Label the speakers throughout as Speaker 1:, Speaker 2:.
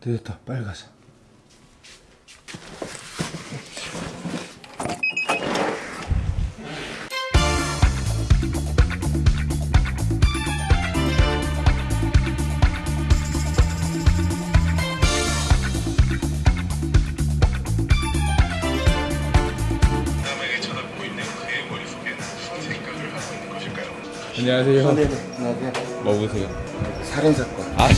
Speaker 1: 됐다 빨리 가자? 안녕하세요 네 네 안녕하세요 뭐 보세요? 살인 사건 아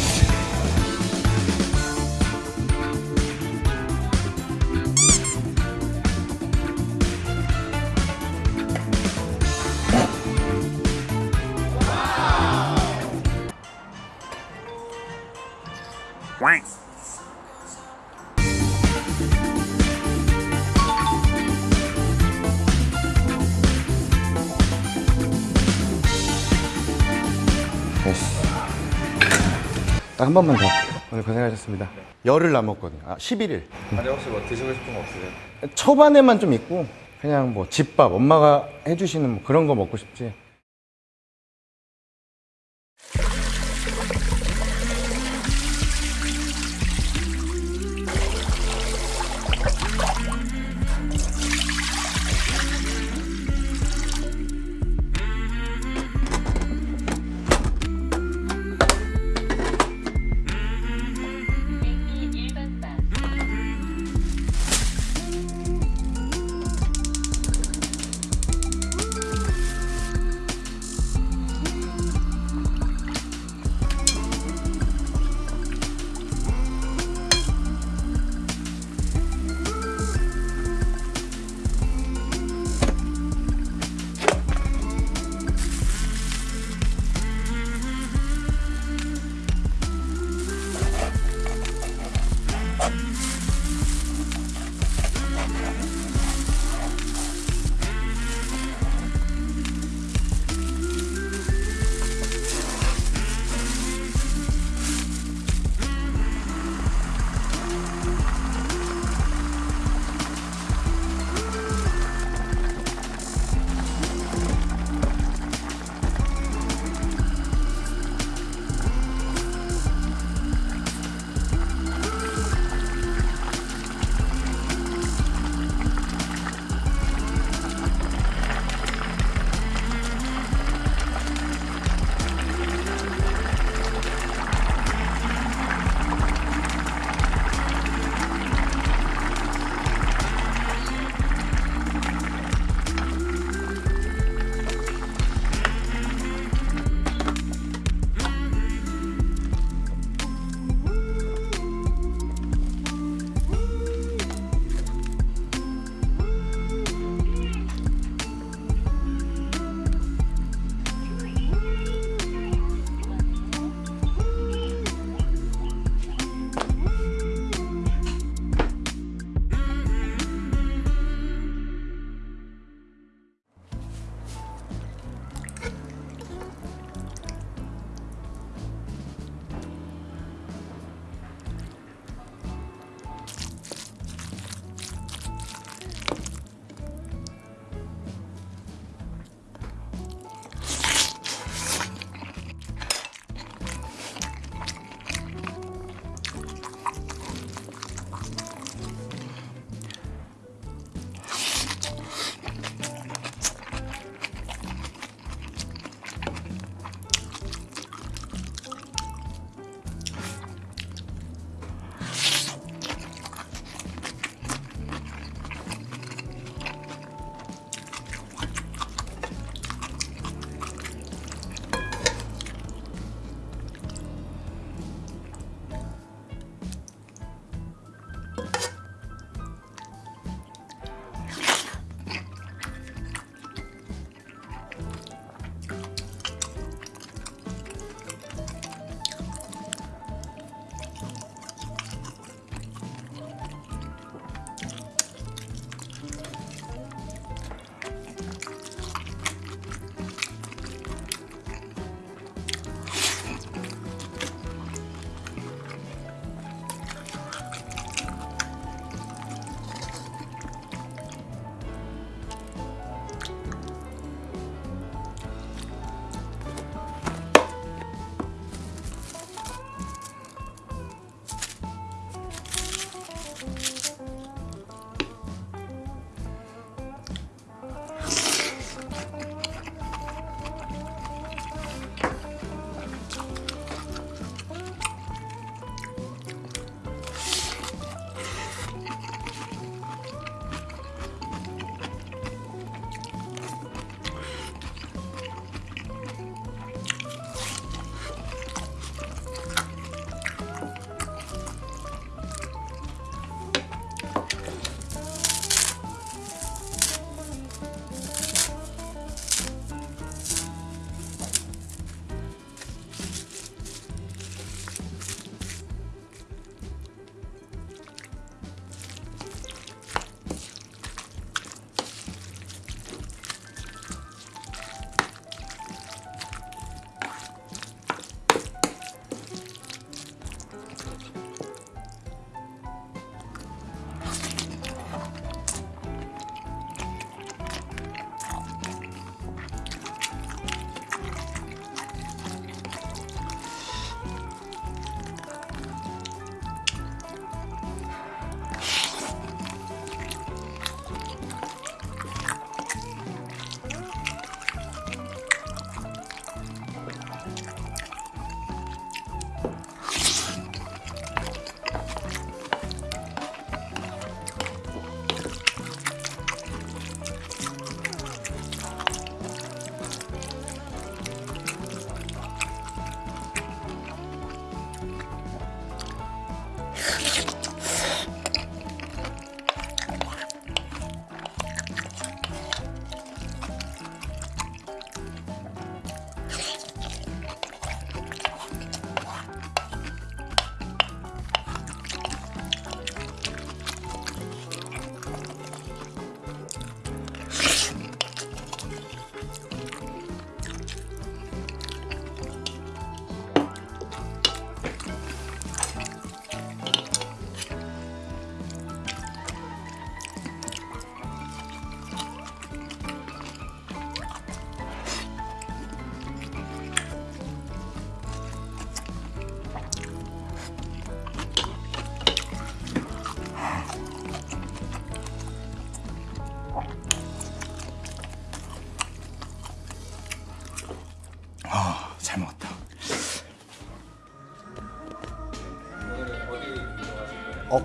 Speaker 1: 딱 한 번만 더. 오늘 고생하셨습니다. 열흘 남았거든요. 아 11일.
Speaker 2: 아니 혹시 뭐 드시고 싶은 거 없으세요?
Speaker 1: 초반에만 좀 있고 그냥 뭐 집밥 엄마가 해주시는 뭐 그런 거 먹고 싶지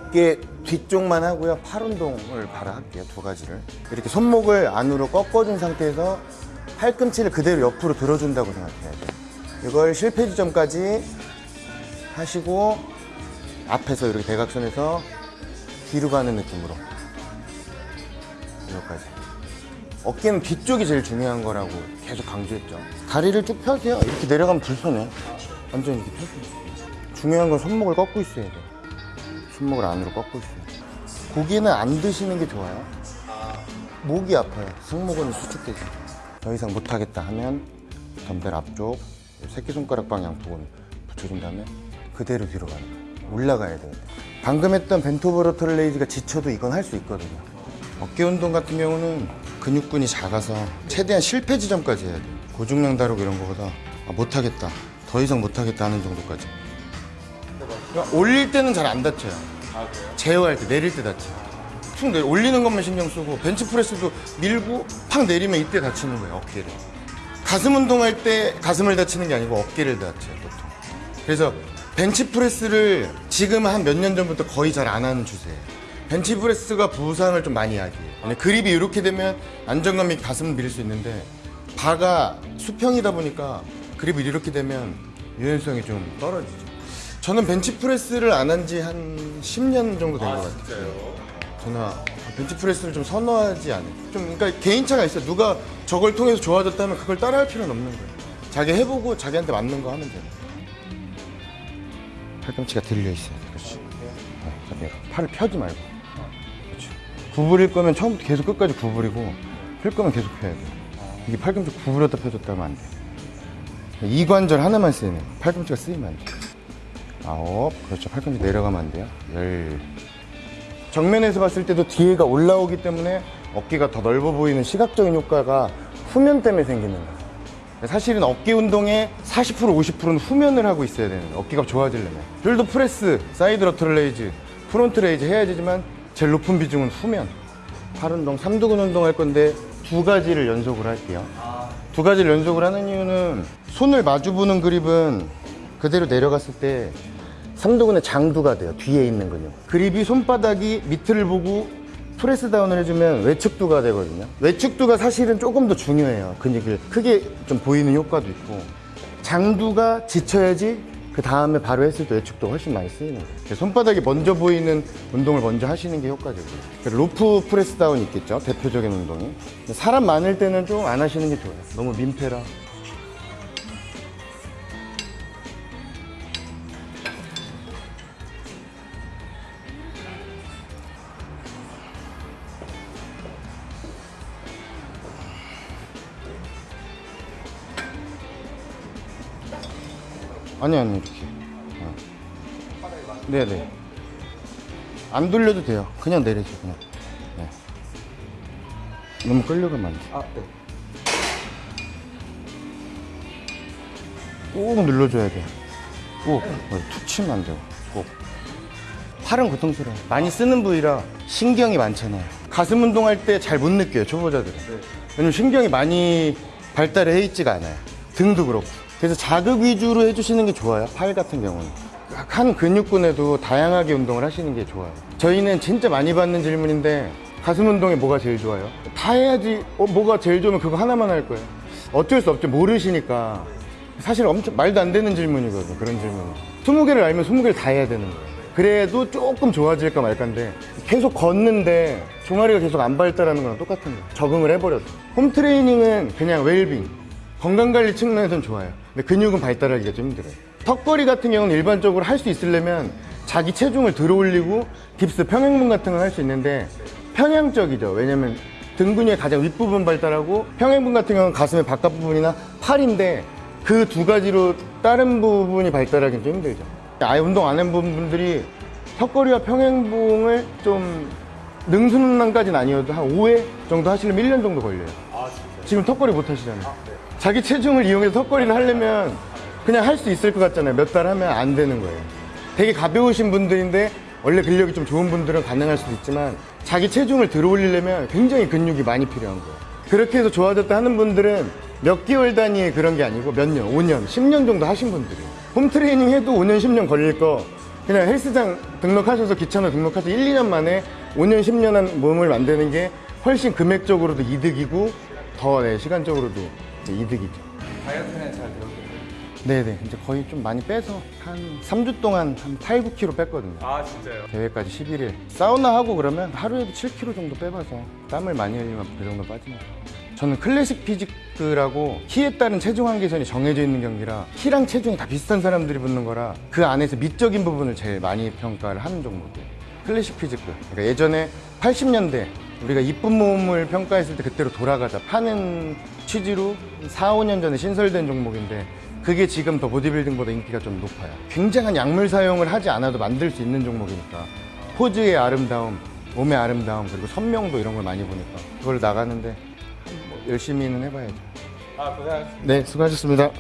Speaker 1: 어깨 뒤쪽만 하고요. 팔 운동을 바로 할게요. 두 가지를. 이렇게 손목을 안으로 꺾어준 상태에서 팔꿈치를 그대로 옆으로 들어준다고 생각해야 돼요. 이걸 실패 지점까지 하시고 앞에서 이렇게 대각선에서 뒤로 가는 느낌으로 여기까지. 어깨는 뒤쪽이 제일 중요한 거라고 계속 강조했죠. 다리를 쭉 펴세요. 이렇게 내려가면 불편해. 완전 이렇게 펴세요. 중요한 건 손목을 꺾고 있어야 돼. 손목을 안으로 꺾고 있어요. 고기는 안 드시는 게 좋아요. 목이 아파요. 승모근이 수축되죠. 더 이상 못하겠다 하면 덤벨 앞쪽 새끼손가락 방향 부분 붙여준 다음에 그대로 뒤로 가는 거예요. 올라가야 돼요. 방금 했던 벤토브로터 레이즈가 지쳐도 이건 할 수 있거든요. 어깨 운동 같은 경우는 근육군이 작아서 최대한 실패 지점까지 해야 돼요. 고중량 다루고 이런 거보다 아, 못하겠다. 더 이상 못하겠다 하는 정도까지. 그러니까 올릴 때는 잘 안 다쳐요. 제어할 때 내릴 때 다쳐요. 툭 내려 올리는 것만 신경 쓰고 벤치프레스도 밀고 팍 내리면 이때 다치는 거예요 어깨를. 가슴 운동할 때 가슴을 다치는 게 아니고 어깨를 다쳐요 보통. 그래서 벤치프레스를 지금 한 몇 년 전부터 거의 잘 안 하는 추세예요. 벤치프레스가 부상을 좀 많이. 근데 그립이 이렇게 되면 안정감이 가슴을 밀릴 수 있는데 바가 수평이다 보니까 그립이 이렇게 되면 유연성이 좀 떨어지죠. 저는 벤치프레스를 안 한 지 한 10년 정도 된것 같아요.
Speaker 2: 진짜요?
Speaker 1: 저는 벤치프레스를 좀 선호하지 않아요. 좀 그러니까 개인차가 있어요. 누가 저걸 통해서 좋아졌다면 그걸 따라할 필요는 없는 거예요. 자기 해보고 자기한테 맞는 거 하면 돼요. 팔꿈치가 들려 있어요. 그렇지. 네. 팔을 펴지 말고. 그렇지. 구부릴 거면 처음부터 계속 끝까지 구부리고 펼 거면 계속 펴야 돼요. 이게 팔꿈치 구부렸다 펴줬다 하면 안 돼요. 이 관절 하나만 쓰이네. 팔꿈치가 쓰이면 안 돼요. 아홉. 그렇죠. 팔꿈치 내려가면 안 돼요. 열. 정면에서 봤을 때도 뒤에가 올라오기 때문에 어깨가 더 넓어 보이는 시각적인 효과가 후면 때문에 생기는 거예요. 사실은 어깨 운동의 40% 50%는 후면을 하고 있어야 되는. 어깨가 좋아지려면. shoulder press, side lateral raise, front raise 해야 되지만 제일 높은 비중은 후면. 팔 운동, 삼두근 운동 할 건데 두 가지를 연속으로 할게요. 두 가지를 연속으로 하는 이유는 손을 마주 보는 그립은 그대로 내려갔을 때 삼두근의 장두가 돼요. 뒤에 있는 근육. 그립이 손바닥이 밑을 보고 press down을 해주면 외측두가 되거든요. 외측두가 사실은 조금 더 중요해요. 근육을 크게 좀 보이는 효과도 있고. 장두가 지쳐야지 그 다음에 바로 했을 때 외측도 훨씬 많이 쓰이는 거예요. 손바닥이 먼저 보이는 운동을 먼저 하시는 게 효과적이에요. rope press down 있겠죠. 대표적인 운동이. 사람 많을 때는 좀 안 하시는 게 좋아요. 너무 민폐라. 아니 아니 이렇게. 어. 네네. 안 돌려도 돼요. 그냥 내리세요 그냥. 네. 너무 끌려가면 안돼.
Speaker 2: 아, 네.
Speaker 1: 꾹 눌러줘야 돼꾹 어, 툭 치면 안 돼요. 꼭. 팔은 고통스러워요. 많이 쓰는 부위라 신경이 많잖아요. 가슴 운동할 때 잘 못 느껴요 초보자들은. 왜냐면 신경이 많이 발달해 있지가 않아요. 등도 그렇고 그래서 자극 위주로 해주시는 게 좋아요 팔 같은 경우는 한 근육군에도 다양하게 운동을 하시는 게 좋아요 저희는 진짜 많이 받는 질문인데 가슴 운동에 뭐가 제일 좋아요? 다 해야지 어, 뭐가 제일 좋으면 그거 하나만 할 거예요 어쩔 수 없죠 모르시니까 사실 엄청 말도 안 되는 질문이거든요 그런 질문은 20개를 알면 20개를 다 해야 되는 거예요 그래도 조금 좋아질까 말까인데 계속 걷는데 종아리가 계속 안 발달하는 거랑 똑같은 거예요. 적응을 해버렸어. 홈트레이닝은 그냥 웰빙, 건강관리 측면에선 좋아요. 근데 근육은 발달하기가 좀 힘들어요. 턱걸이 같은 경우는 일반적으로 할 수 있으려면 자기 체중을 들어 올리고 딥스 평행분 같은 건할수 있는데 편향적이죠. 왜냐면 등 근육의 가장 윗부분 발달하고 평행분 같은 경우는 가슴의 바깥 부분이나 팔인데 그 두 가지로 다른 부분이 발달하기는 좀 힘들죠. 아예 운동 안 해본 분들이 턱걸이와 평행봉을 좀 능수능란까지는 아니어도 한 5회 정도 하시려면 1년 정도 걸려요.
Speaker 2: 아.
Speaker 1: 지금 턱걸이 못 하시잖아요. 자기 체중을 이용해서 턱걸이를 하려면 그냥 할 수 있을 것 같잖아요. 몇 달 하면 안 되는 거예요. 되게 가벼우신 분들인데 원래 근력이 좀 좋은 분들은 가능할 수도 있지만 자기 체중을 들어 올리려면 굉장히 근육이 많이 필요한 거예요. 그렇게 해서 좋아졌다 하는 분들은 몇 개월 단위의 그런 게 아니고 몇 년, 5년, 10년 정도 하신 분들이에요. 홈트레이닝 해도 5년, 10년 걸릴 거 그냥 헬스장 등록하셔서 귀찮아 등록하셔서 1, 2년 만에 5년, 10년 한 몸을 만드는 게 훨씬 금액적으로도 이득이고 더 네, 시간적으로도 이득이죠.
Speaker 2: 다이어트는 잘 되었겠네요.
Speaker 1: 네네. 이제 거의 좀 많이 빼서 한 3주 동안 한 8, 9kg 뺐거든요.
Speaker 2: 아 진짜요?
Speaker 1: 대회까지 11일. 사우나 하고 그러면 하루에도 7kg 정도 빼봐서 땀을 많이 흘리면 그 정도 빠지는 거예요. 저는 classic physique라고 키에 따른 체중 한계선이 정해져 있는 경기라 키랑 체중이 다 비슷한 사람들이 붙는 거라 그 안에서 미적인 부분을 제일 많이 평가를 하는 종목이에요. 클래식 피지크. 그러니까 예전에 80년대 우리가 이쁜 몸을 평가했을 때 그때로 돌아가자 파는 취지로 4, 5년 전에 신설된 종목인데 그게 지금 더 보디빌딩보다 인기가 좀 높아요. 굉장한 약물 사용을 하지 않아도 만들 수 있는 종목이니까 포즈의 아름다움, 몸의 아름다움 그리고 선명도 이런 걸 많이 보니까 그걸 나가는데 뭐 열심히는 해봐야죠.
Speaker 2: 아 고생하셨습니다.
Speaker 1: 네, 수고하셨습니다.